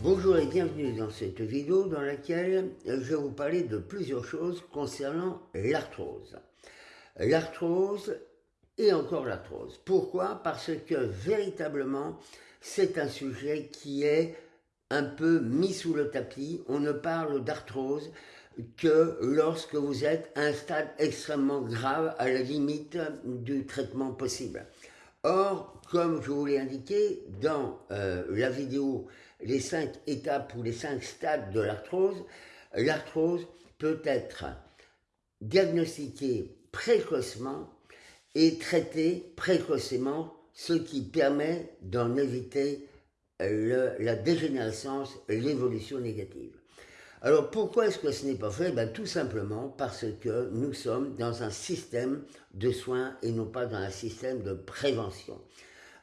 Bonjour et bienvenue dans cette vidéo dans laquelle je vais vous parler de plusieurs choses concernant l'arthrose. L'arthrose et encore l'arthrose. Pourquoi? Parce que véritablement, c'est un sujet qui est un peu mis sous le tapis. On ne parle d'arthrose que lorsque vous êtes à un stade extrêmement grave, à la limite du traitement possible. Or, comme je vous l'ai indiqué dans euh, la vidéo les cinq étapes ou les cinq stades de l'arthrose, l'arthrose peut être diagnostiquée précocement et traitée précocement, ce qui permet d'en éviter la dégénérescence, l'évolution négative. Alors pourquoi est-ce que ce n'est pas fait? Ben, Tout simplement parce que nous sommes dans un système de soins et non pas dans un système de prévention.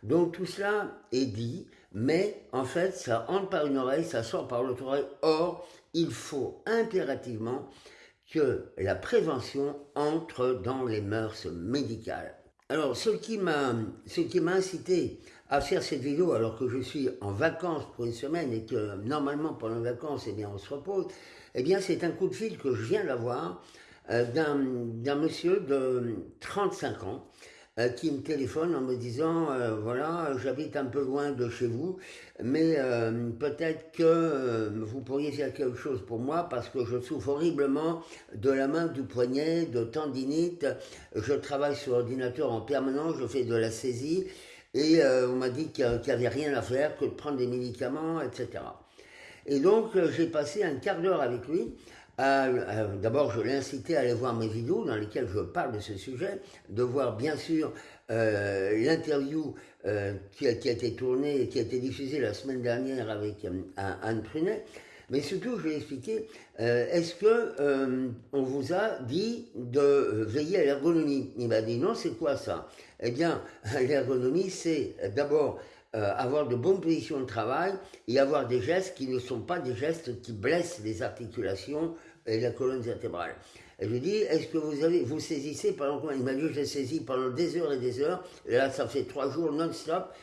Donc tout cela est dit, mais en fait ça entre par une oreille, ça sort par l'autre oreille. Or, il faut impérativement que la prévention entre dans les mœurs médicales. Alors ce qui m'a incité à faire cette vidéo alors que je suis en vacances pour une semaine et que normalement pendant les vacances, eh bien, on se repose, eh bien, c'est un coup de fil que je viens d'avoir euh, d'un monsieur de 35 ans euh, qui me téléphone en me disant euh, voilà j'habite un peu loin de chez vous mais peut-être que vous pourriez faire quelque chose pour moi parce que je souffre horriblement de la main du poignet de tendinite je travaille sur ordinateur en permanence je fais de la saisie et euh, on m'a dit qu'il n'y avait rien à faire que de prendre des médicaments, etc. Et donc, euh, j'ai passé un quart d'heure avec lui. D'abord, je l'ai incité à aller voir mes vidéos dans lesquelles je parle de ce sujet, de voir bien sûr euh, l'interview qui, a, été tournée et qui a été diffusée la semaine dernière avec Anne Prunet, mais surtout, je lui ai expliqué, est-ce que on vous a dit de veiller à l'ergonomie? Il m'a dit non, c'est quoi ça? Eh bien, l'ergonomie, c'est d'abord euh, avoir de bonnes positions de travail et avoir des gestes qui ne sont pas des gestes qui blessent les articulations et la colonne vertébrale. Et je lui dis, est-ce que vous avez, vous saisissez pendant combien? Il m'a dit, je saisis pendant des heures et des heures. Et là, ça fait trois jours non-stop.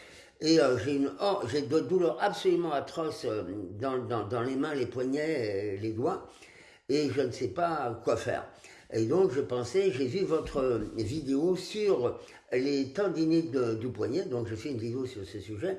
Et euh, j'ai une, oh, j'ai de douleurs absolument atroces euh, dans, dans, dans, les mains, les poignets, et les doigts. Et je ne sais pas quoi faire. Et donc, je pensais, j'ai vu votre vidéo sur les tendinites du poignet, donc je fais une vidéo sur ce sujet,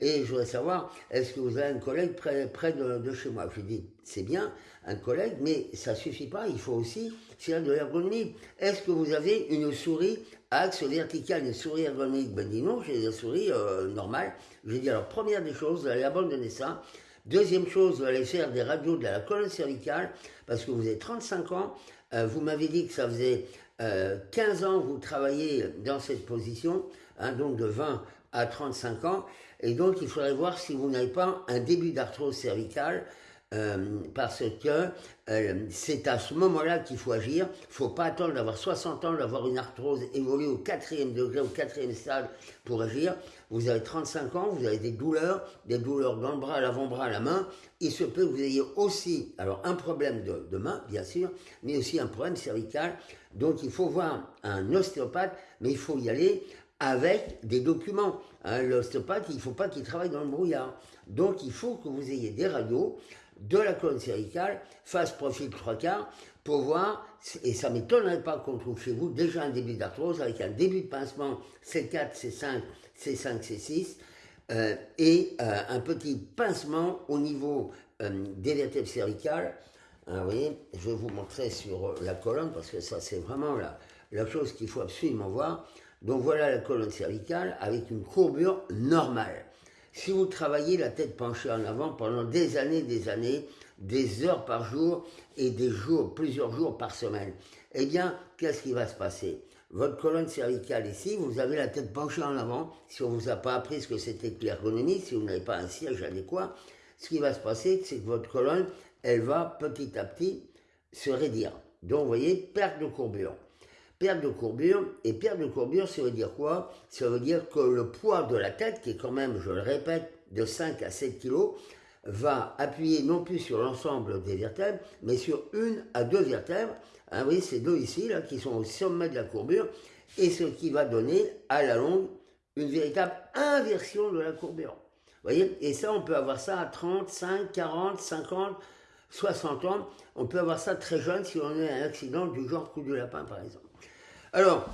et je voudrais savoir, est-ce que vous avez un collègue près, près de, chez moi? Je dis, c'est bien, un collègue, mais ça suffit pas, il faut aussi faire de l'ergonomie. Est-ce que vous avez une souris à axe vertical, une souris ergonomique? Ben dis non, j'ai une souris euh, normale. J'ai dit, alors première des choses, vous allez abandonner ça, Deuxième chose, vous allez faire des radios de la colonne cervicale, parce que vous avez 35 ans, euh, vous m'avez dit que ça faisait 15 euh, ans que vous travaillez dans cette position, hein, donc de 20 à 35 ans, et donc il faudrait voir si vous n'avez pas un début d'arthrose cervicale, euh, parce que euh, c'est à ce moment-là qu'il faut agir. Il ne faut pas attendre d'avoir 60 ans, d'avoir une arthrose évoluée au quatrième degré, au quatrième stade pour agir. Vous avez 35 ans, vous avez des douleurs, des douleurs dans le bras, l'avant-bras, la main. Il se peut que vous ayez aussi, alors un problème de, main, bien sûr, mais aussi un problème cervical. Donc il faut voir un ostéopathe, mais il faut y aller avec des documents. Hein, l'ostéopathe, il ne faut pas qu'il travaille dans le brouillard. Donc il faut que vous ayez des radios de la colonne cervicale, face profil trois quarts, pour voir, et ça ne m'étonnerait pas qu'on trouve chez vous déjà un début d'arthrose avec un début de pincement C4, C5, C5, C6, et euh, un petit pincement au niveau euh, des vertèbres cervicales. vous voyez, je vais vous montrer sur la colonne parce que ça c'est vraiment la, la chose qu'il faut absolument voir. Donc voilà la colonne cervicale avec une courbure normale. Si vous travaillez la tête penchée en avant pendant des années, des années, des heures par jour et des jours, plusieurs jours par semaine, eh bien, qu'est-ce qui va se passer? Votre colonne cervicale ici, vous avez la tête penchée en avant. Si on ne vous a pas appris ce que c'était que l'ergonomie, si vous n'avez pas un siège adéquat, ce qui va se passer, c'est que votre colonne, elle va petit à petit se raidir. Donc, vous voyez, perte de courbure perte de courbure. Et perte de courbure, ça veut dire quoi? Ça veut dire que le poids de la tête, qui est quand même, je le répète, de 5 à 7 kg, va appuyer non plus sur l'ensemble des vertèbres, mais sur une à deux vertèbres. Vous voyez, ces deux ici, là, qui sont au sommet de la courbure, et ce qui va donner, à la longue, une véritable inversion de la courbure. voyez? Et ça, on peut avoir ça à 30, 5, 40, 50, 60 ans. On peut avoir ça très jeune si on a un accident du genre coup de lapin, par exemple. Alors,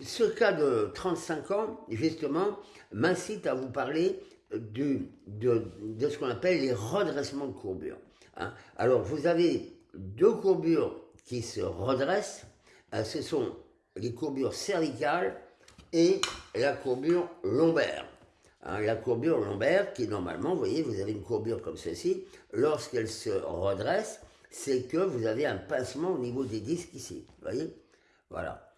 ce cas de 35 ans, justement, m'incite à vous parler de, de, ce qu'on appelle les redressements de courbure. Hein. Alors, vous avez deux courbures qui se redressent. Hein, ce sont les courbures cervicales et la courbure lombaire. Hein, la courbure lombaire, qui normalement, vous voyez, vous avez une courbure comme ceci, lorsqu'elle se redresse, c'est que vous avez un pincement au niveau des disques ici. Vous voyez? Voilà.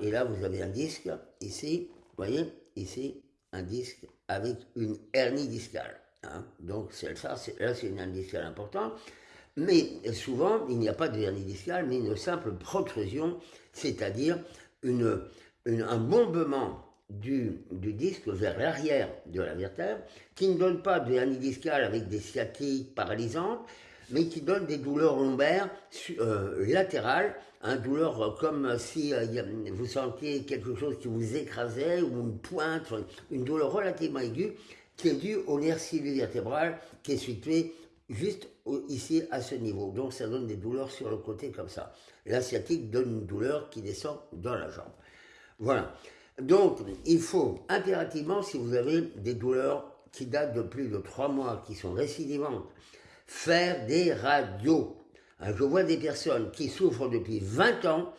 Et là, vous avez un disque ici, vous voyez Ici, un disque avec une hernie discale. Hein. Donc, ça, là, c'est une hernie discale importante. Mais souvent, il n'y a pas de hernie discale, mais une simple protrusion, c'est-à-dire un bombement du, du, disque vers l'arrière de la vertèbre, qui ne donne pas de hernie discale avec des sciatiques paralysantes, mais qui donne des douleurs lombaires euh, latérales, un douleur comme si euh, vous sentiez quelque chose qui vous écrasait ou une pointe, une douleur relativement aiguë qui est due au nerf vertébral qui est situé juste ici à ce niveau. Donc ça donne des douleurs sur le côté comme ça. La sciatique donne une douleur qui descend dans la jambe. Voilà. Donc il faut impérativement, si vous avez des douleurs qui datent de plus de trois mois, qui sont récidivantes, faire des radios. Hein, je vois des personnes qui souffrent depuis 20 ans,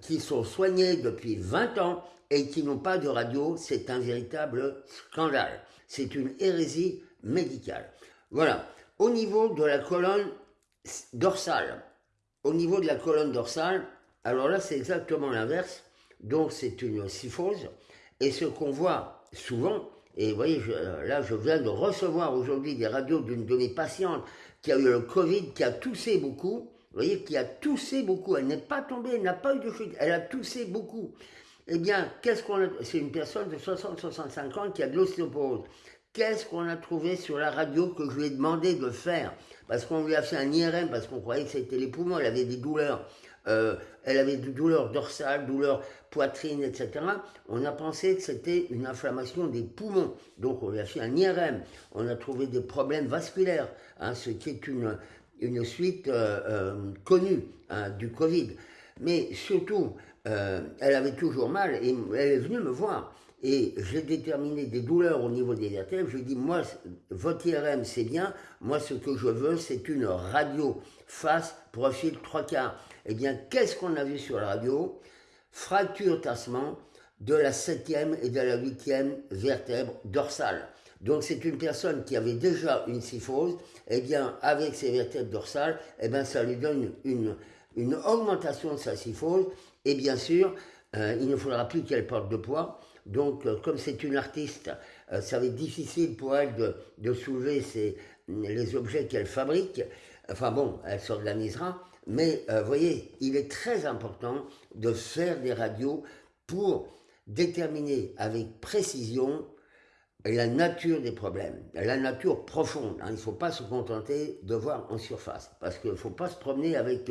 qui sont soignées depuis 20 ans et qui n'ont pas de radio. C'est un véritable scandale. C'est une hérésie médicale. Voilà. Au niveau de la colonne dorsale, au niveau de la colonne dorsale, alors là c'est exactement l'inverse. Donc c'est une syphose. Et ce qu'on voit souvent, et vous voyez, là je viens de recevoir aujourd'hui des radios d'une de mes patientes qui a eu le Covid, qui a toussé beaucoup, vous voyez, qui a toussé beaucoup, elle n'est pas tombée, elle n'a pas eu de chute, elle a toussé beaucoup. Eh bien, qu'est-ce qu'on a... C'est une personne de 60-65 ans qui a de l'ostéoporose. Qu'est-ce qu'on a trouvé sur la radio que je lui ai demandé de faire? Parce qu'on lui a fait un IRM, parce qu'on croyait que c'était les poumons, elle avait des douleurs. Euh, elle avait des douleurs dorsales, douleurs poitrine, etc. On a pensé que c'était une inflammation des poumons. Donc on a fait un IRM. On a trouvé des problèmes vasculaires, hein, ce qui est une, une suite euh, euh, connue hein, du Covid. Mais surtout, elle avait toujours mal et elle est venue me voir et j'ai déterminé des douleurs au niveau des vertèbres. Je dit, moi, votre IRM, c'est bien. Moi, ce que je veux, c'est une radio face profil trois quarts. Eh bien, qu'est-ce qu'on a vu sur la radio? Fracture tassement de la septième et de la huitième vertèbre dorsale. Donc c'est une personne qui avait déjà une syphose, eh bien avec ses vertèbres dorsales, eh bien ça lui donne une, une augmentation de sa syphose, et bien sûr, euh, il ne faudra plus qu'elle porte de poids, donc, euh, comme c'est une artiste, euh, ça va être difficile pour elle de, soulever les objets qu'elle fabrique. Enfin bon, elle s'organisera. Mais vous voyez, il est très important de faire des radios pour déterminer avec précision la nature des problèmes, la nature profonde. Hein. Il ne faut pas se contenter de voir en surface, parce qu'il ne faut pas se promener avec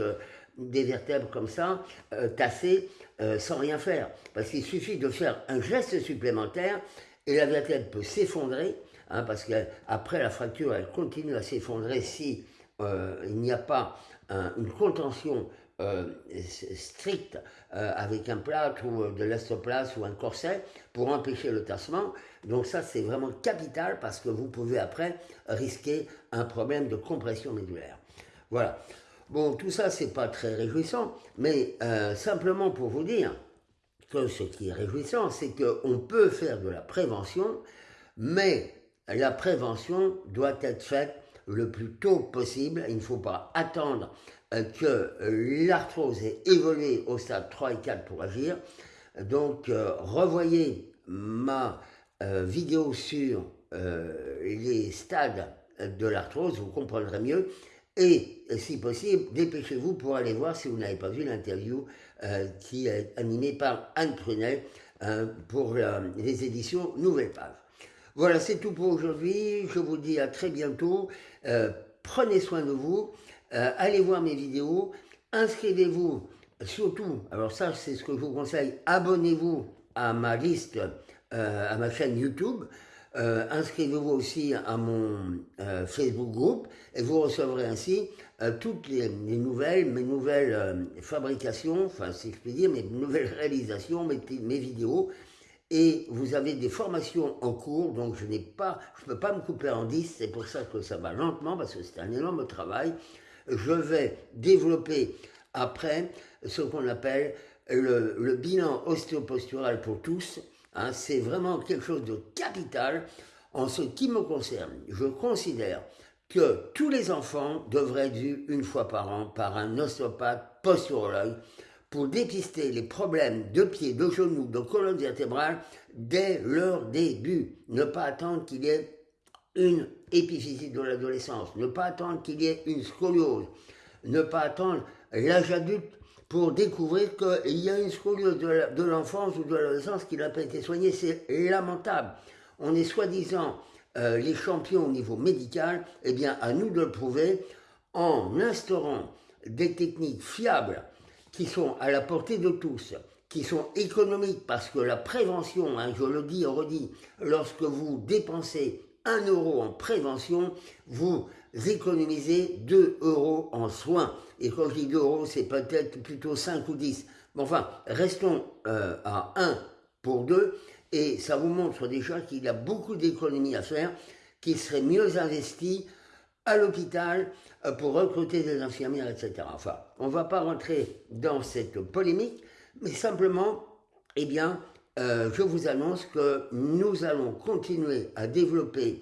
des vertèbres comme ça, euh, tassées, euh, sans rien faire. Parce qu'il suffit de faire un geste supplémentaire et la vertèbre peut s'effondrer, hein, parce qu'après la fracture, elle continue à s'effondrer si euh, il n'y a pas une contention stricte avec un plâtre ou de l'estoplace ou un corset pour empêcher le tassement. Donc ça, c'est vraiment capital parce que vous pouvez après risquer un problème de compression médulaire. Voilà. Bon, tout ça, c'est pas très réjouissant, mais euh, simplement pour vous dire que ce qui est réjouissant, c'est qu'on peut faire de la prévention, mais la prévention doit être faite le plus tôt possible. Il ne faut pas attendre euh, que l'arthrose ait évolué au stade 3 et 4 pour agir. Donc, euh, revoyez ma vidéo sur les stades de l'arthrose, vous comprendrez mieux. Et, si possible, dépêchez-vous pour aller voir, si vous n'avez pas vu l'interview euh, qui est animée par Anne Prunel euh, pour euh, les éditions Nouvelle Page. Voilà, c'est tout pour aujourd'hui. Je vous dis à très bientôt. prenez soin de vous. allez voir mes vidéos. Inscrivez-vous surtout, alors ça c'est ce que je vous conseille, abonnez-vous à ma liste, à ma chaîne YouTube. Euh, inscrivez-vous aussi à mon euh, Facebook groupe et vous recevrez ainsi euh, toutes les, nouvelles, mes nouvelles fabrications, enfin si je puis dire, mes nouvelles réalisations, mes, vidéos. Et vous avez des formations en cours, donc je n'ai pas, je peux pas me couper en 10, c'est pour ça que ça va lentement, parce que c'est un énorme travail. Je vais développer après ce qu'on appelle le, le bilan ostéopostural pour tous, Hein, c'est vraiment quelque chose de capital. En ce qui me concerne, je considère que tous les enfants devraient être vus une fois par an par un ostéopathe posturologue pour dépister les problèmes de pieds, de genoux, de colonne vertébrale dès leur début. Ne pas attendre qu'il y ait une épiphysie de l'adolescence, ne pas attendre qu'il y ait une scoliose, ne pas attendre l'âge adulte pour découvrir qu'il y a une scoliose de l'enfance ou de l'adolescence qui n'a pas été soignée. C'est lamentable. On est soi-disant euh, les champions au niveau médical. Eh bien, à nous de le prouver en instaurant des techniques fiables qui sont à la portée de tous, qui sont économiques, parce que la prévention, hein, je le dis et redis, lorsque vous dépensez un euro en prévention, vous économisez 2 euros en soins. Et quand je dis 2 euros, c'est peut-être plutôt 5 ou 10. Mais enfin, restons euh, à 1 pour 2, et ça vous montre déjà qu'il y a beaucoup d'économies à faire, qui seraient mieux investies à l'hôpital euh, pour recruter des infirmières, etc. Enfin, on ne va pas rentrer dans cette polémique, mais simplement, eh bien, euh, je vous annonce que nous allons continuer à développer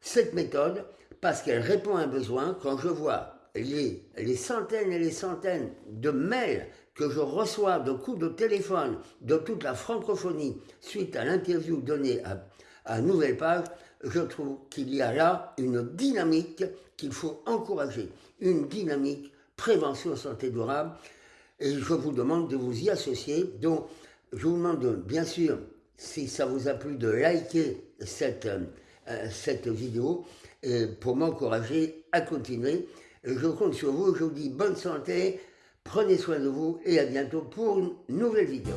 cette méthode parce qu'elle répond à un besoin. Quand je vois les, centaines et les centaines de mails que je reçois de coups de téléphone de toute la francophonie suite à l'interview donnée à, à Nouvelle Page, je trouve qu'il y a là une dynamique qu'il faut encourager, une dynamique prévention santé durable, et je vous demande de vous y associer. Donc, je vous demande bien sûr, si ça vous a plu, de liker cette, euh, vidéo pour m'encourager à continuer. Je compte sur vous, je vous dis bonne santé, prenez soin de vous et à bientôt pour une nouvelle vidéo.